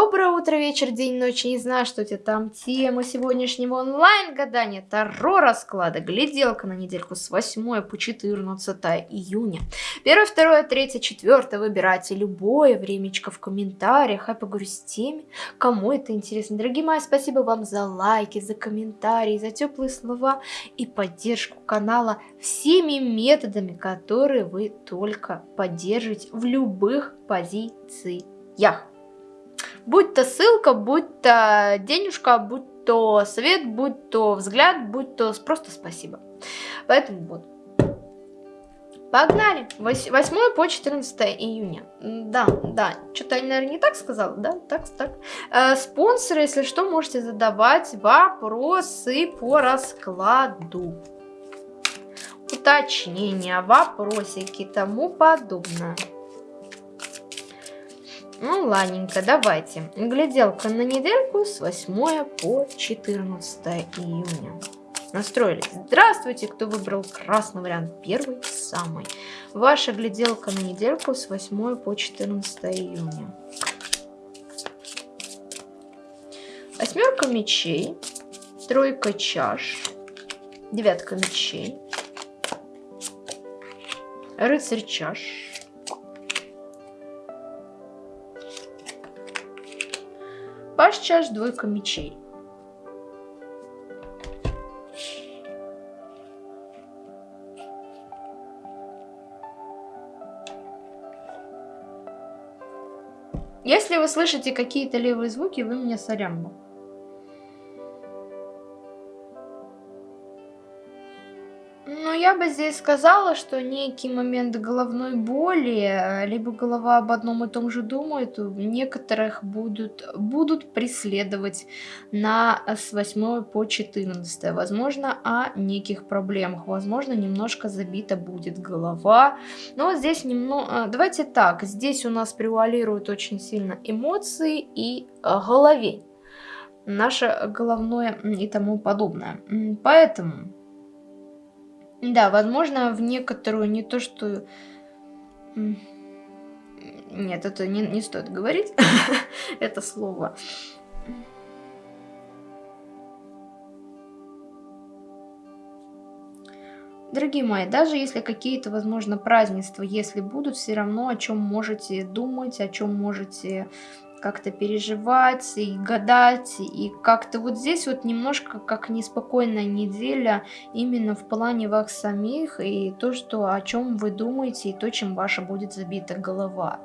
Доброе утро, вечер, день, ночь. Не знаю, что у тебя там. Тема сегодняшнего онлайн-гадания Таро расклада. Гляделка на недельку с 8 по 14 июня. Первое, второе, третье, четвертое. Выбирайте любое времечко в комментариях. Я поговорю с теми, кому это интересно. Дорогие мои, спасибо вам за лайки, за комментарии, за теплые слова и поддержку канала всеми методами, которые вы только поддержите в любых позициях. Будь то ссылка, будь то денежка, будь то совет, будь то взгляд, будь то просто спасибо. Поэтому вот. Погнали! 8 по 14 июня. Да, да, что-то я, наверное, не так сказала, да? Так, так. Э, спонсоры, если что, можете задавать вопросы по раскладу. Уточнения, вопросики, тому подобное. Ну, ладненько, давайте. Гляделка на недельку с 8 по 14 июня. Настроились. Здравствуйте, кто выбрал красный вариант. Первый, самый. Ваша гляделка на недельку с 8 по 14 июня. Восьмерка мечей, тройка чаш, девятка мечей, рыцарь чаш, Паш чаш, двойка мечей. Если вы слышите какие-то левые звуки, вы мне сорямбу. Бы здесь сказала, что некий момент головной боли, э, либо голова об одном и том же думает, некоторых будут, будут преследовать на с 8 по 14. Возможно, о неких проблемах. Возможно, немножко забита будет голова. Но здесь немного... Э, давайте так, здесь у нас превалируют очень сильно эмоции и э, головень. Наше головное и тому подобное. Поэтому да, возможно, в некоторую не то, что... Нет, это не, не стоит говорить, это слово. Дорогие мои, даже если какие-то, возможно, празднества, если будут, все равно о чем можете думать, о чем можете как-то переживать и гадать, и как-то вот здесь вот немножко как неспокойная неделя именно в плане вас самих, и то, что о чем вы думаете, и то, чем ваша будет забита голова.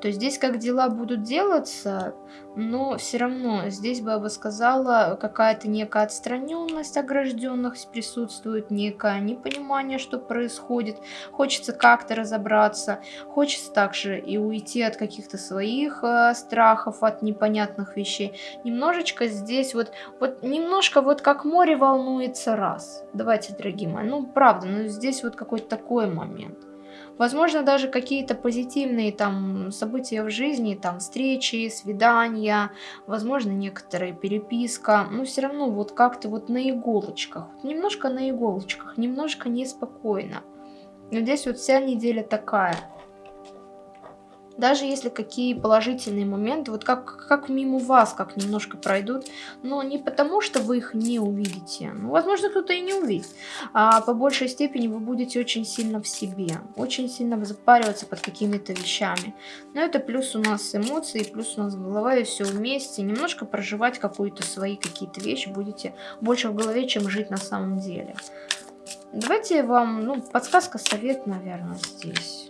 То здесь как дела будут делаться, но все равно здесь бы я бы сказала, какая-то некая отстраненность огражденных присутствует, некое непонимание, что происходит. Хочется как-то разобраться, хочется также и уйти от каких-то своих э, страхов, от непонятных вещей. Немножечко здесь вот, вот немножко вот как море волнуется раз. Давайте, дорогие мои, ну правда, ну здесь вот какой-то такой момент. Возможно, даже какие-то позитивные там события в жизни, там встречи, свидания, возможно, некоторая переписка, но все равно вот как-то вот на иголочках, немножко на иголочках, немножко неспокойно. Но здесь вот вся неделя такая даже если какие положительные моменты, вот как, как мимо вас, как немножко пройдут, но не потому, что вы их не увидите, ну, возможно, кто-то и не увидит, а по большей степени вы будете очень сильно в себе, очень сильно запариваться под какими-то вещами. Но это плюс у нас эмоции, плюс у нас голова и все вместе, немножко проживать какие-то свои какие-то вещи будете больше в голове, чем жить на самом деле. Давайте вам, ну, подсказка, совет, наверное, здесь.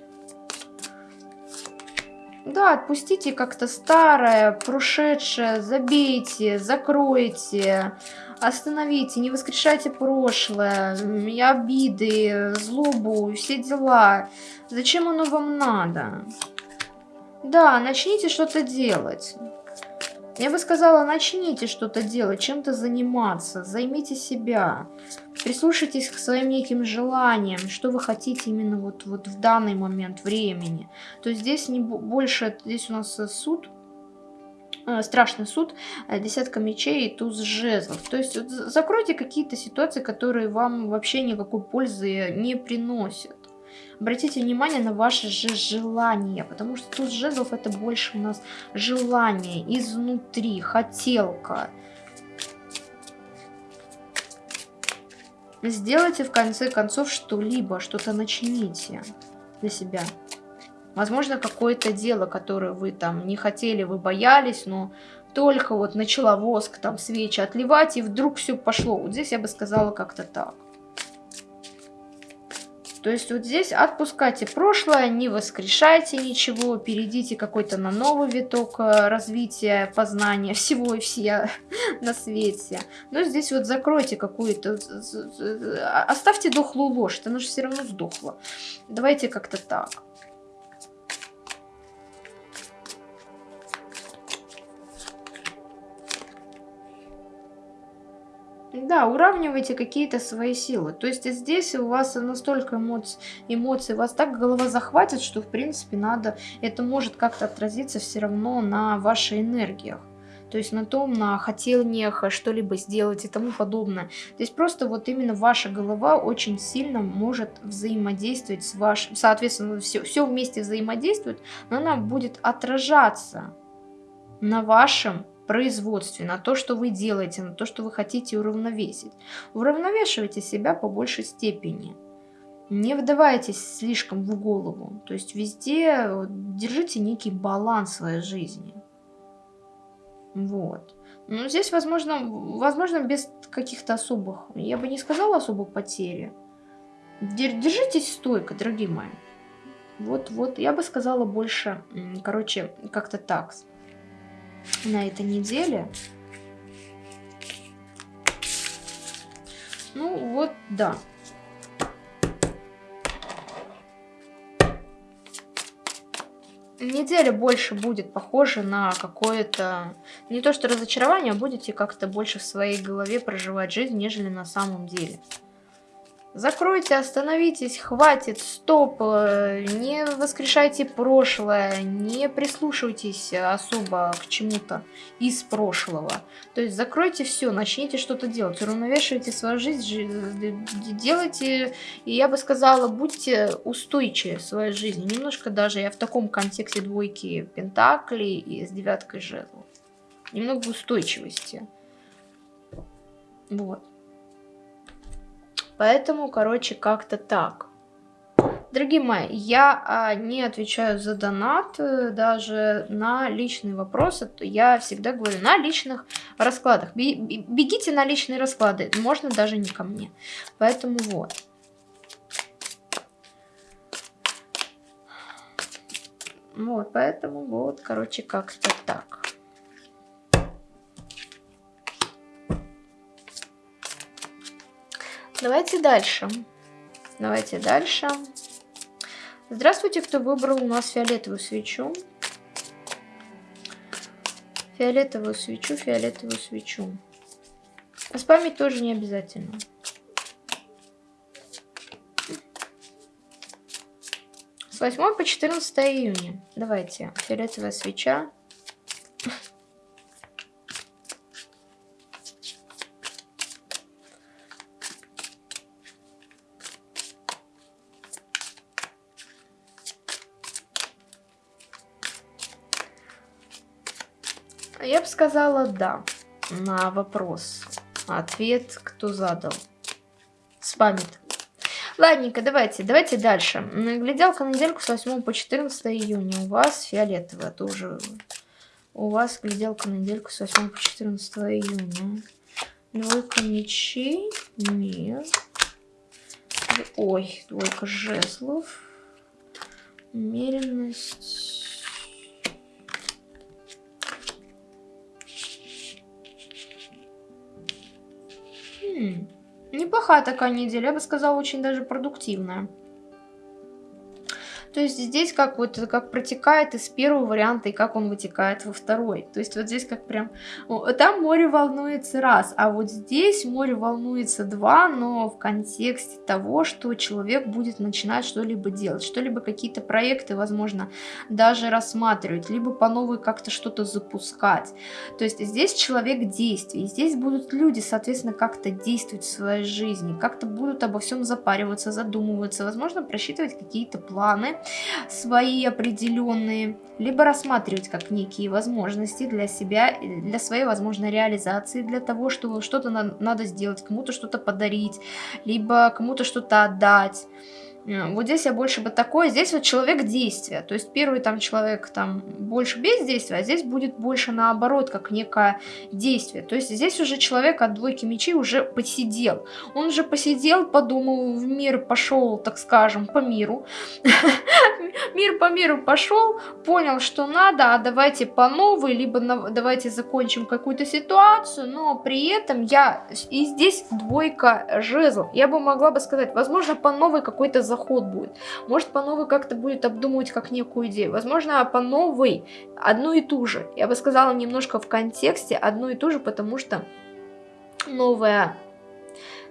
Да, отпустите как-то старое, прошедшее, забейте, закройте, остановите, не воскрешайте прошлое, обиды, злобу, все дела. Зачем оно вам надо? Да, начните что-то делать. Я бы сказала, начните что-то делать, чем-то заниматься, займите себя. Прислушайтесь к своим неким желаниям, что вы хотите именно вот, вот в данный момент времени. То есть здесь не больше, здесь у нас суд, э, страшный суд, э, десятка мечей и туз жезлов. То есть закройте какие-то ситуации, которые вам вообще никакой пользы не приносят. Обратите внимание на ваши же желания, потому что тут жезлов это больше у нас желание изнутри, хотелка. Сделайте в конце концов что-либо, что-то начните для себя. Возможно, какое-то дело, которое вы там не хотели, вы боялись, но только вот начала воск, там, свечи отливать, и вдруг все пошло. Вот здесь я бы сказала как-то так. То есть вот здесь отпускайте прошлое, не воскрешайте ничего, перейдите какой-то на новый виток э, развития, познания всего и все на свете. Но здесь вот закройте какую-то, оставьте дохлую ложь, она же все равно сдохла. Давайте как-то так. Да, уравнивайте какие-то свои силы. То есть здесь у вас настолько эмоций, эмоций, вас так голова захватит, что в принципе надо, это может как-то отразиться все равно на вашей энергиях. То есть на том, на хотениях что-либо сделать и тому подобное. То есть просто вот именно ваша голова очень сильно может взаимодействовать с вашим, соответственно, все, все вместе взаимодействует, но она будет отражаться на вашем производстве, на то, что вы делаете, на то, что вы хотите уравновесить. Уравновешивайте себя по большей степени. Не вдавайтесь слишком в голову. То есть везде держите некий баланс в своей жизни. Вот. Ну, здесь, возможно, возможно без каких-то особых, я бы не сказала особых потери. Держитесь стойко, дорогие мои. Вот, вот, я бы сказала больше, короче, как-то так на этой неделе. Ну вот, да. Неделя больше будет похожа на какое-то, не то что разочарование, а будете как-то больше в своей голове проживать жизнь, нежели на самом деле. Закройте, остановитесь, хватит, стоп, э, не воскрешайте прошлое, не прислушивайтесь особо к чему-то из прошлого. То есть закройте все, начните что-то делать, уравновешивайте свою жизнь, делайте, и я бы сказала, будьте устойчивы в своей жизни. Немножко даже я в таком контексте двойки пентаклей и с девяткой жезлов. Немного устойчивости. Вот. Поэтому, короче, как-то так. Дорогие мои, я а, не отвечаю за донат, э, даже на личные вопросы. Я всегда говорю на личных раскладах. Бегите на личные расклады, можно даже не ко мне. Поэтому вот. Вот, поэтому вот, короче, как-то так. Давайте дальше. Давайте дальше. Здравствуйте, кто выбрал у нас фиолетовую свечу. Фиолетовую свечу, фиолетовую свечу. Спамить тоже не обязательно. С 8 по 14 июня. Давайте. Фиолетовая свеча. Я бы сказала «да» на вопрос. Ответ кто задал? Спамит. Ладненько, давайте, давайте дальше. Гляделка на недельку с 8 по 14 июня. У вас фиолетовая тоже. У вас гляделка на недельку с 8 по 14 июня. Двойка мечей. Нет. Ой, двойка жезлов. Умеренность. Неплохая такая неделя, я бы сказала, очень даже продуктивная. То есть здесь как вот как протекает из первого варианта и как он вытекает во второй. То есть вот здесь как прям... Там море волнуется раз, а вот здесь море волнуется два, но в контексте того, что человек будет начинать что-либо делать, что-либо какие-то проекты, возможно, даже рассматривать, либо по новой как-то что-то запускать. То есть здесь человек действий, здесь будут люди, соответственно, как-то действовать в своей жизни, как-то будут обо всем запариваться, задумываться, возможно, просчитывать какие-то планы свои определенные, либо рассматривать как некие возможности для себя, для своей возможной реализации, для того, что что-то на надо сделать, кому-то что-то подарить, либо кому-то что-то отдать. Э, вот здесь я больше бы такое, здесь вот человек действия, то есть первый там человек там больше бездействия, а здесь будет больше наоборот, как некое действие. То есть здесь уже человек от двойки мечей уже посидел. Он уже посидел, подумал, в мир пошел, так скажем, по миру. Мир по миру пошел, понял, что надо, а давайте по новой, либо давайте закончим какую-то ситуацию, но при этом я... И здесь двойка жезлов. Я бы могла бы сказать, возможно, по новой какой-то заход будет. Может, по новой как-то будет обдумывать как некую идею. Возможно, по новой одну и ту же. Я бы сказала немножко в контексте одну и ту же, потому что новая...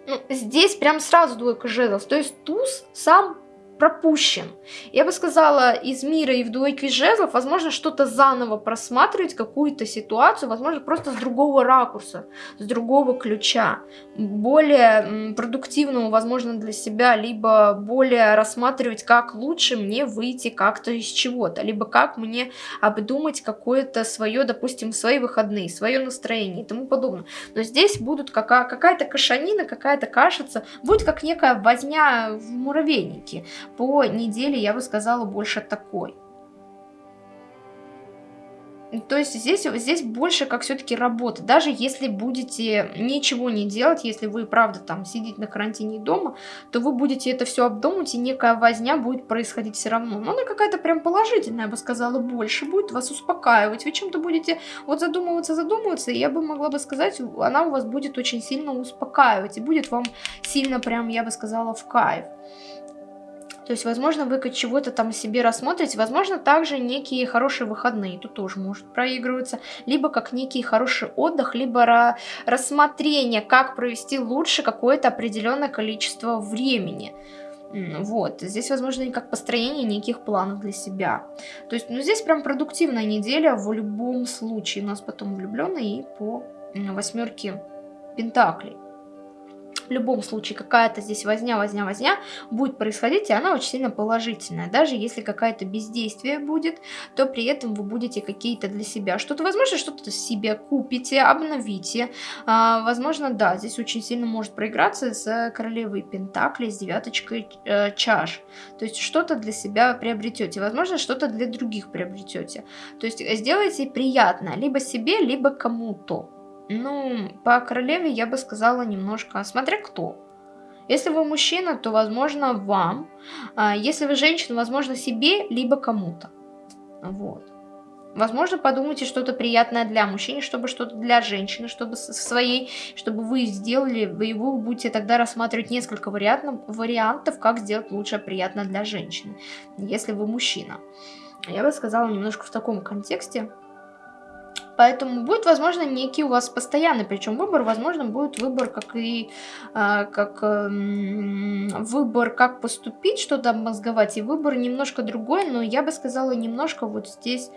Ну, здесь прям сразу двойка жезлов. То есть туз сам пропущен. Я бы сказала, из мира и в двойке жезлов, возможно, что-то заново просматривать, какую-то ситуацию, возможно, просто с другого ракурса, с другого ключа, более продуктивного, возможно, для себя, либо более рассматривать, как лучше мне выйти как-то из чего-то, либо как мне обдумать какое-то свое, допустим, свои выходные, свое настроение и тому подобное. Но здесь будут какая-то кашанина, какая-то кашица, будет как некая возня в муравейнике по неделе я бы сказала больше такой. То есть здесь, здесь больше как все-таки работа. Даже если будете ничего не делать, если вы, правда, там сидите на карантине дома, то вы будете это все обдумывать, и некая возня будет происходить все равно. Но она какая-то прям положительная, я бы сказала, больше будет вас успокаивать. Вы чем-то будете вот задумываться, задумываться, и я бы могла бы сказать, она у вас будет очень сильно успокаивать, и будет вам сильно прям, я бы сказала, в кайф. То есть, возможно, вы чего-то там себе рассмотрите, возможно, также некие хорошие выходные, тут тоже может проигрываться, либо как некий хороший отдых, либо рассмотрение, как провести лучше какое-то определенное количество времени. Вот, здесь, возможно, и как построение неких планов для себя. То есть, ну, здесь прям продуктивная неделя в любом случае. У нас потом влюбленные и по восьмерке пентаклей в любом случае какая-то здесь возня, возня, возня будет происходить, и она очень сильно положительная. Даже если какая-то бездействие будет, то при этом вы будете какие-то для себя что-то, возможно, что-то себе купите, обновите. А, возможно, да, здесь очень сильно может проиграться с королевой Пентакли, с девяточкой э, чаш. То есть что-то для себя приобретете, возможно, что-то для других приобретете. То есть сделайте приятное либо себе, либо кому-то. Ну, по королеве я бы сказала немножко, смотря кто. Если вы мужчина, то, возможно, вам. А если вы женщина, возможно, себе, либо кому-то. Вот. Возможно, подумайте что-то приятное для мужчины, чтобы что-то для женщины, чтобы своей, чтобы вы сделали, вы, вы будете тогда рассматривать несколько вариантов, вариантов, как сделать лучше приятно для женщины, если вы мужчина. Я бы сказала немножко в таком контексте. Поэтому будет, возможно, некий у вас постоянный, причем выбор, возможно, будет выбор, как и а, как э, выбор, как поступить, что там мозговать, и выбор немножко другой, но я бы сказала немножко вот здесь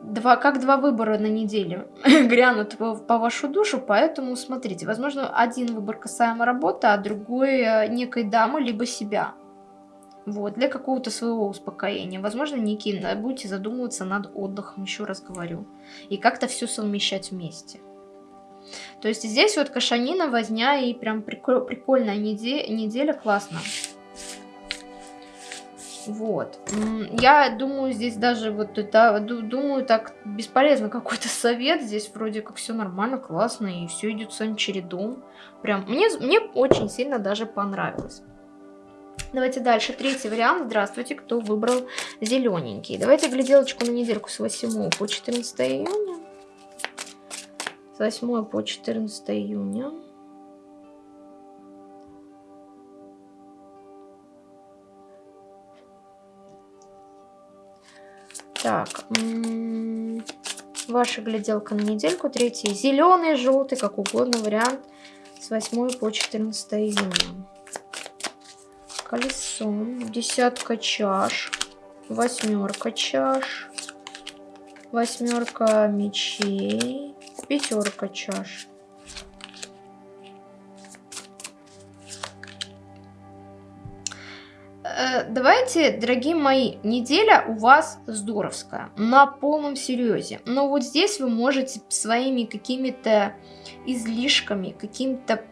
два, как два выбора на неделе грянут по, по вашу душу, поэтому смотрите, возможно, один выбор касаемо работы, а другой э, некой дамы, либо себя. Вот, для какого-то своего успокоения. Возможно, некие будете задумываться над отдыхом, еще раз говорю. И как-то все совмещать вместе. То есть здесь вот кашанина, возня и прям прикол, прикольная неделя, неделя, классно. Вот. Я думаю, здесь даже вот это, думаю, так бесполезно какой-то совет. Здесь вроде как все нормально, классно, и все идет своим чередом. Прям, мне, мне очень сильно даже понравилось. Давайте дальше. Третий вариант. Здравствуйте, кто выбрал зелененький. Давайте гляделочку на недельку с 8 по 14 июня. С 8 по 14 июня. Так, ваша гляделка на недельку. Третий зеленый, желтый, как угодно вариант. С 8 по 14 июня. Колесо, десятка чаш, восьмерка чаш, восьмерка мечей, пятерка чаш. Э, давайте, дорогие мои, неделя у вас здоровская, на полном серьезе. Но вот здесь вы можете своими какими-то излишками, каким-то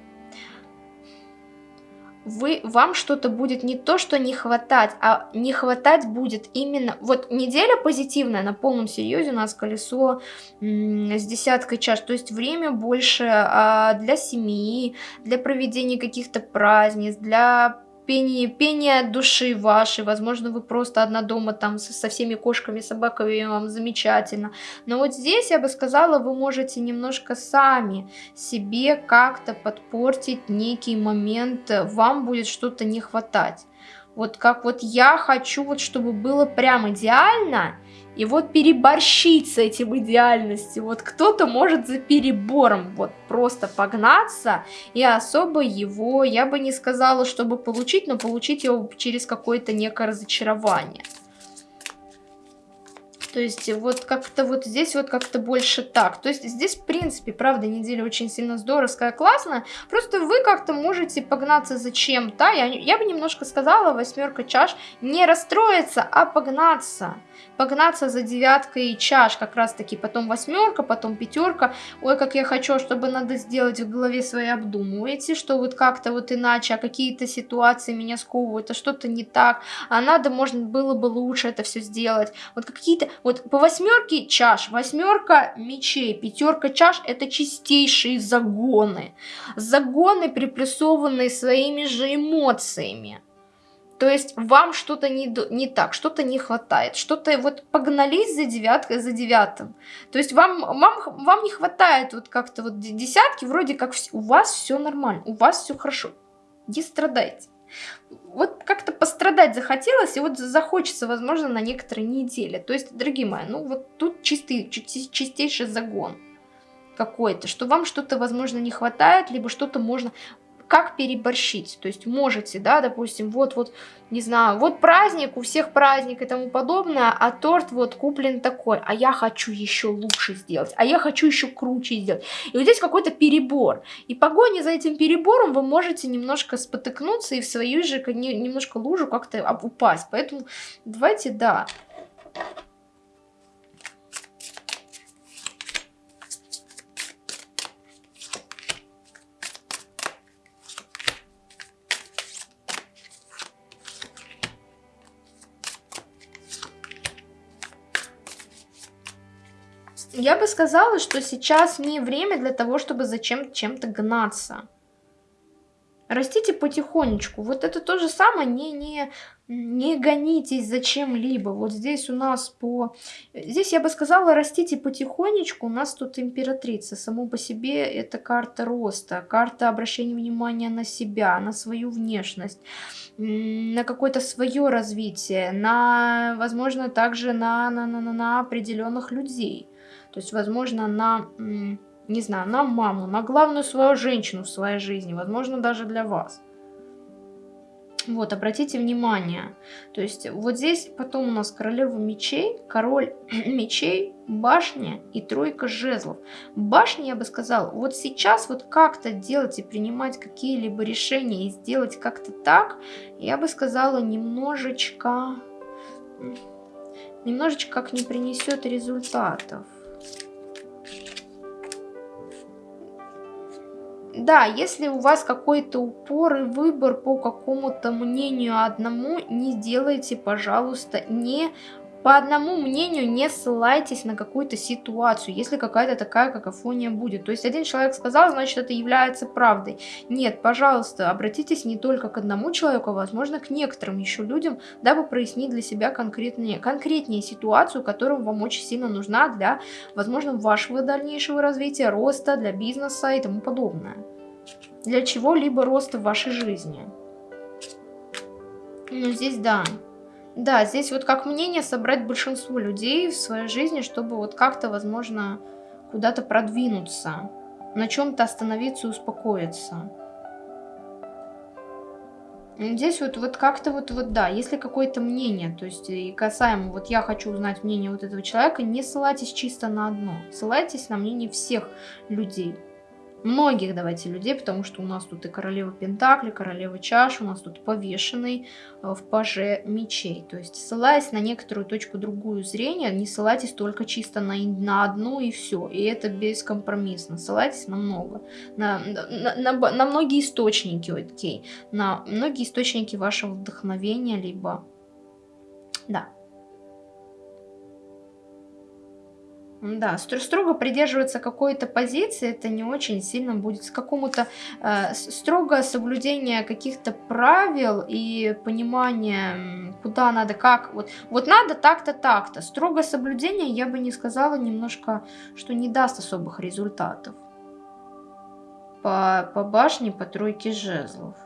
вы, вам что-то будет не то, что не хватать, а не хватать будет именно... Вот неделя позитивная, на полном серьезе у нас колесо с десяткой чаш, то есть время больше а, для семьи, для проведения каких-то праздниц, для пение, пение души вашей, возможно, вы просто одна дома там со, со всеми кошками, собаками, вам замечательно. Но вот здесь, я бы сказала, вы можете немножко сами себе как-то подпортить некий момент, вам будет что-то не хватать. Вот как вот я хочу, вот чтобы было прям идеально, и вот переборщить с этим идеальностью. Вот кто-то может за перебором вот просто погнаться и особо его, я бы не сказала, чтобы получить, но получить его через какое-то некое разочарование. То есть вот как-то вот здесь вот как-то больше так. То есть здесь, в принципе, правда, неделя очень сильно здоровская, классная. Просто вы как-то можете погнаться за чем-то. Я, я бы немножко сказала, восьмерка чаш, не расстроиться, а погнаться погнаться за девяткой чаш, как раз таки, потом восьмерка, потом пятерка, ой, как я хочу, чтобы надо сделать в голове своей обдумываете, что вот как-то вот иначе, а какие-то ситуации меня сковывают, а что-то не так, а надо, можно было бы лучше это все сделать, вот какие-то, вот по восьмерке чаш, восьмерка мечей, пятерка чаш, это чистейшие загоны, загоны, приплюсованные своими же эмоциями, то есть вам что-то не, не так, что-то не хватает, что-то вот погнались за девяткой, за девятым. То есть вам, вам, вам не хватает вот как-то вот десятки, вроде как у вас все нормально, у вас все хорошо. Не страдайте. Вот как-то пострадать захотелось, и вот захочется, возможно, на некоторые недели. То есть, дорогие мои, ну вот тут чистый, чистейший загон какой-то, что вам что-то, возможно, не хватает, либо что-то можно как переборщить. То есть можете, да, допустим, вот-вот, не знаю, вот праздник, у всех праздник и тому подобное, а торт вот куплен такой, а я хочу еще лучше сделать, а я хочу еще круче сделать. И вот здесь какой-то перебор. И погони за этим перебором вы можете немножко спотыкнуться и в свою же немножко лужу как-то упасть. Поэтому давайте, да, Я бы сказала, что сейчас не время для того, чтобы зачем чем-то гнаться. Растите потихонечку. Вот это то же самое, не, не, не гонитесь за чем-либо. Вот здесь у нас по... Здесь я бы сказала, растите потихонечку. У нас тут императрица. Само по себе это карта роста, карта обращения внимания на себя, на свою внешность, на какое-то свое развитие, на, возможно, также на, на, на, на определенных людей. То есть, возможно, на, не знаю, на маму, на главную свою женщину в своей жизни, возможно, даже для вас. Вот, обратите внимание. То есть, вот здесь потом у нас королева мечей, король мечей, башня и тройка жезлов. Башня, я бы сказала, вот сейчас вот как-то делать и принимать какие-либо решения и сделать как-то так, я бы сказала, немножечко, немножечко как не принесет результатов. Да, если у вас какой-то упор и выбор по какому-то мнению одному, не делайте, пожалуйста, не по одному мнению не ссылайтесь на какую-то ситуацию, если какая-то такая какофония будет. То есть один человек сказал, значит это является правдой. Нет, пожалуйста, обратитесь не только к одному человеку, а возможно к некоторым еще людям, дабы прояснить для себя конкретнее, конкретнее ситуацию, которая вам очень сильно нужна для, возможно, вашего дальнейшего развития, роста, для бизнеса и тому подобное. Для чего-либо роста в вашей жизни. Ну, здесь да. Да, здесь вот как мнение собрать большинство людей в своей жизни, чтобы вот как-то, возможно, куда-то продвинуться, на чем-то остановиться и успокоиться. Здесь вот, вот как-то вот, вот, да, если какое-то мнение, то есть и касаемо, вот я хочу узнать мнение вот этого человека, не ссылайтесь чисто на одно, ссылайтесь на мнение всех людей многих, давайте, людей, потому что у нас тут и королева Пентакли, королева Чаш, у нас тут повешенный э, в паже мечей. То есть, ссылаясь на некоторую точку другую зрения, не ссылайтесь только чисто на, на одну и все. И это бескомпромиссно. Ссылайтесь на много. На, на, на, на многие источники, окей. На многие источники вашего вдохновения, либо... Да. Да, строго придерживаться какой-то позиции, это не очень сильно будет. С какому-то э, строго соблюдение каких-то правил и понимание, куда надо, как. Вот, вот надо так-то, так-то. Строго соблюдение, я бы не сказала немножко, что не даст особых результатов. По, по башне, по тройке жезлов.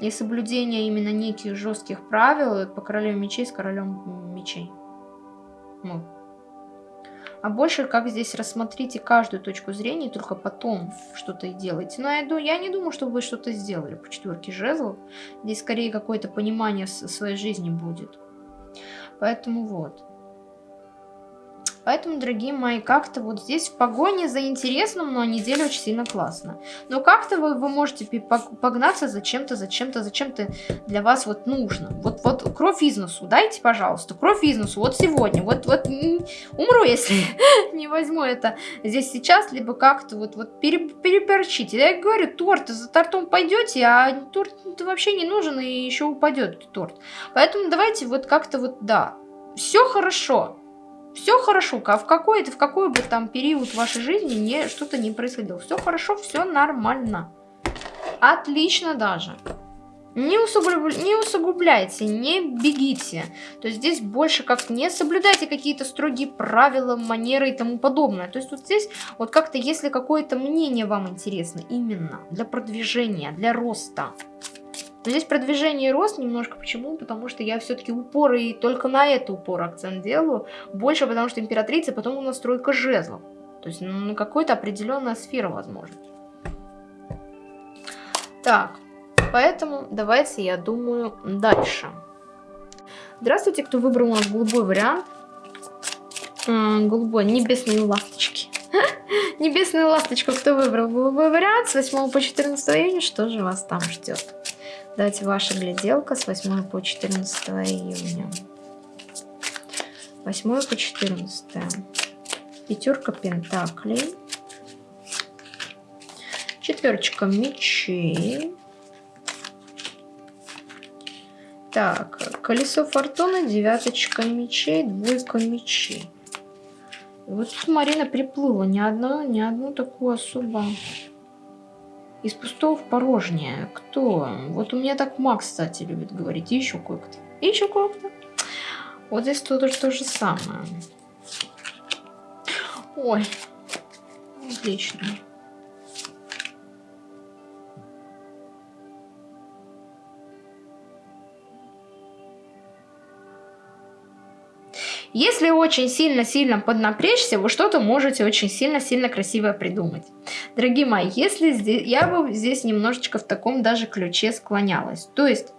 И соблюдение именно неких жестких правил по королеве мечей с королем мечей. Вот. А больше как здесь рассмотрите каждую точку зрения, только потом что-то и делайте. Но я, я не думаю, что вы что-то сделали по четверке жезлов. Здесь скорее какое-то понимание своей жизни будет. Поэтому вот. Поэтому, дорогие мои, как-то вот здесь в погоне за интересным, но неделя очень сильно классно. Но как-то вы, вы можете погнаться за чем-то, за чем-то, за чем-то для вас вот нужно. Вот, вот кровь из носу, дайте, пожалуйста, кровь из носу, вот сегодня, вот, вот умру, если не возьму это здесь сейчас, либо как-то вот, вот пере, переперчите. Я говорю, торт, за тортом пойдете, а торт вообще не нужен и еще упадет торт. Поэтому давайте вот как-то вот, да, все хорошо, все хорошо, а в какой-то, в какой бы там период вашей жизни не, что-то не происходило. Все хорошо, все нормально. Отлично даже. Не, усугуб... не усугубляйте, не бегите. То есть здесь больше как не соблюдайте какие-то строгие правила, манеры и тому подобное. То есть вот здесь вот как-то, если какое-то мнение вам интересно, именно для продвижения, для роста, но здесь продвижение и рост немножко. Почему? Потому что я все-таки упор и только на это упор акцент делаю. Больше потому что императрица, потом у нас тройка жезлов. То есть ну, какая-то определенная сфера возможно. Так, поэтому давайте, я думаю, дальше. Здравствуйте, кто выбрал у нас голубой вариант. Голубой, небесные ласточки. Небесная ласточка, кто выбрал голубой вариант с 8 по 14 июня, что же вас там ждет? Давайте ваша гляделка с 8 по 14 июня. 8 по 14. Пятерка пентаклей. Четверочка мечей. Так, колесо фортуны, девяточка мечей, двойка мечей. Вот тут Марина приплыла ни одну, ни одну такую особо из пустого в порожнее. Кто? Вот у меня так Макс, кстати, любит говорить. И еще кое-кто. И еще кое-кто. Вот здесь тоже то же самое. Ой. Отлично. Если очень сильно-сильно поднапрячься, вы что-то можете очень сильно-сильно красиво придумать. Дорогие мои, если здесь, я бы здесь немножечко в таком даже ключе склонялась. То есть...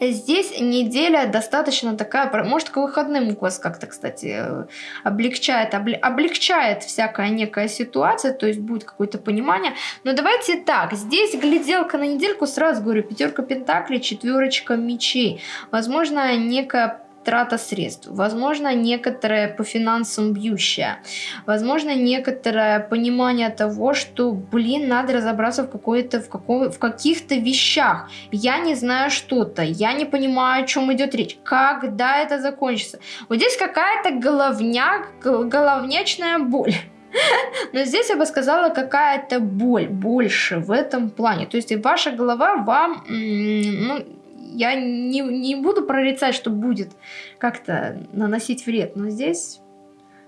Здесь неделя достаточно такая, может к выходным у вас как-то, кстати, облегчает, облегчает всякая некая ситуация, то есть будет какое-то понимание. Но давайте так, здесь гляделка на недельку, сразу говорю, пятерка пентаклей, четверочка мечей. Возможно, некая трата средств, возможно, некоторое по финансам бьющее, возможно, некоторое понимание того, что, блин, надо разобраться в, в, в каких-то вещах. Я не знаю что-то, я не понимаю, о чем идет речь, когда это закончится. Вот здесь какая-то головня, головнячная боль. Но здесь я бы сказала, какая-то боль больше в этом плане. То есть ваша голова вам, ну, я не, не буду прорицать, что будет как-то наносить вред, но здесь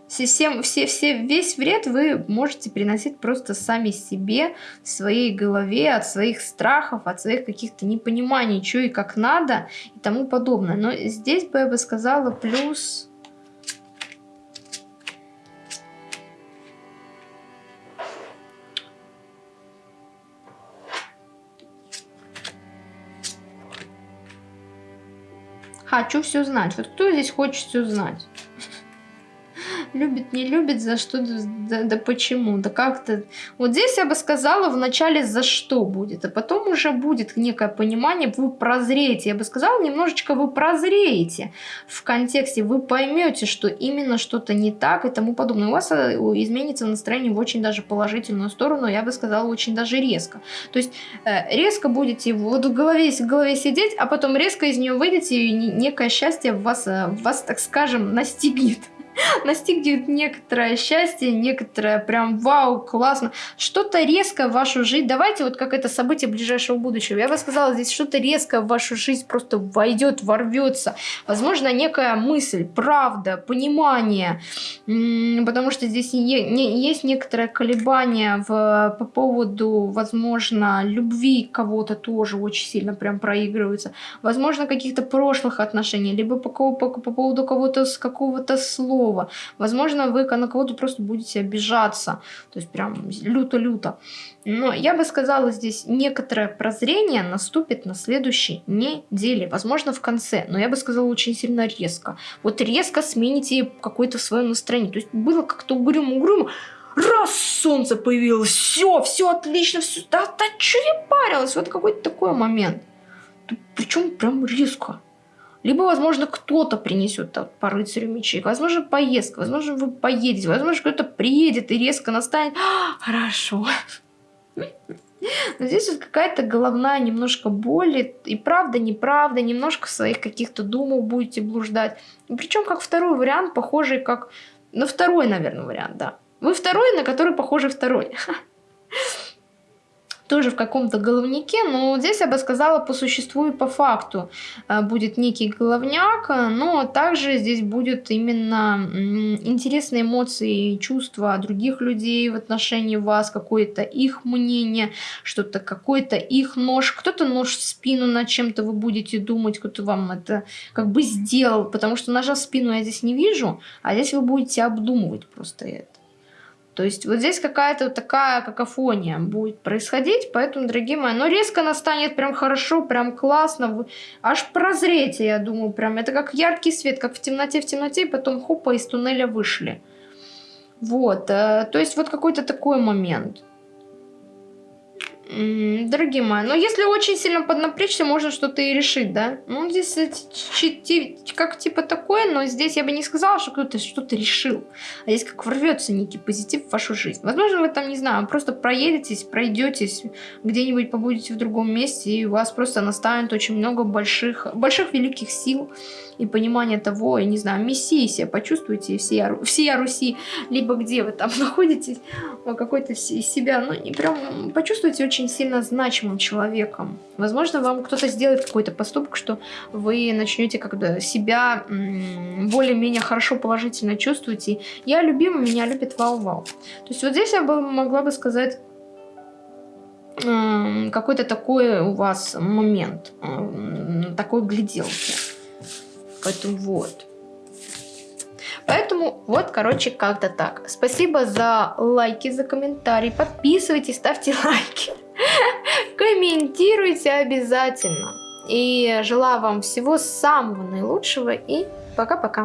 Всем, все, все, весь вред вы можете приносить просто сами себе, в своей голове, от своих страхов, от своих каких-то непониманий, что и как надо и тому подобное. Но здесь бы я бы сказала плюс... Хочу все знать. Вот кто здесь хочет все знать? Любит, не любит, за что, да, да почему, да как-то. Вот здесь я бы сказала вначале за что будет, а потом уже будет некое понимание, вы прозреете. Я бы сказала, немножечко вы прозреете в контексте, вы поймете, что именно что-то не так и тому подобное. У вас э, изменится настроение в очень даже положительную сторону, я бы сказала, очень даже резко. То есть э, резко будете вот в голове, в голове сидеть, а потом резко из нее выйдете, и некое счастье вас, э, вас так скажем, настигнет. настигнет некоторое счастье, некоторое прям вау, классно. Что-то резко в вашу жизнь, давайте вот как это событие ближайшего будущего. Я бы сказала, здесь что-то резко в вашу жизнь просто войдет, ворвется. Возможно, некая мысль, правда, понимание, потому что здесь есть некоторое колебание в, по поводу, возможно, любви кого-то тоже очень сильно прям проигрывается. Возможно, каких-то прошлых отношений, либо по, по, по поводу кого-то с какого-то слова, другого. Возможно, вы на кого-то просто будете обижаться, то есть прям люто-люто. Но я бы сказала, здесь некоторое прозрение наступит на следующей неделе, возможно, в конце, но я бы сказала очень сильно резко. Вот резко смените какое-то свое настроение. То есть было как-то угрюмо-угрюмо, раз солнце появилось, все, все отлично, все, да, да что я парилась, вот какой-то такой момент. Причем прям резко. Либо, возможно, кто-то принесет по рыцарю мечей. Возможно, поездка. Возможно, вы поедете. Возможно, кто-то приедет и резко настанет. Хорошо. Но здесь вот какая-то головная немножко боль. И правда, неправда. Немножко своих каких-то думов будете блуждать. Причем как второй вариант, похожий как... На второй, наверное, вариант, да. Вы второй, на который похожий второй. тоже в каком-то головнике, но здесь я бы сказала по существу и по факту э, будет некий головняк, но также здесь будет именно интересные эмоции и чувства других людей в отношении вас, какое-то их мнение, что-то какой-то их нож, кто-то нож в спину над чем-то вы будете думать, кто-то вам это как бы сделал, потому что ножа в спину я здесь не вижу, а здесь вы будете обдумывать просто это. То есть вот здесь какая-то вот такая какофония будет происходить, поэтому, дорогие мои, но резко настанет прям хорошо, прям классно, аж прозрете, я думаю, прям это как яркий свет, как в темноте, в темноте, и потом хопа из туннеля вышли. Вот, э, то есть вот какой-то такой момент. Дорогие мои, но если очень сильно поднапрячься, можно что-то и решить, да? Ну, здесь как типа такое, но здесь я бы не сказала, что кто-то что-то решил. А здесь как ворвется некий позитив в вашу жизнь. Возможно, вы там, не знаю, просто проедетесь, пройдетесь, где-нибудь побудете в другом месте, и у вас просто настанет очень много больших, больших великих сил и понимание того, я не знаю, мессии себя почувствуете, все, все Руси, либо где вы там находитесь, какой-то из себя, ну, и прям почувствуйте очень сильно значимым человеком. Возможно, вам кто-то сделает какой-то поступок, что вы начнете как-то себя более-менее хорошо положительно чувствовать, я любима, меня любит вау-вау. То есть вот здесь я бы могла бы сказать какой-то такой у вас момент, такой гляделки. Поэтому вот. Поэтому вот, короче, как-то так. Спасибо за лайки, за комментарии. Подписывайтесь, ставьте лайки. Комментируйте обязательно. И желаю вам всего самого наилучшего. И пока-пока.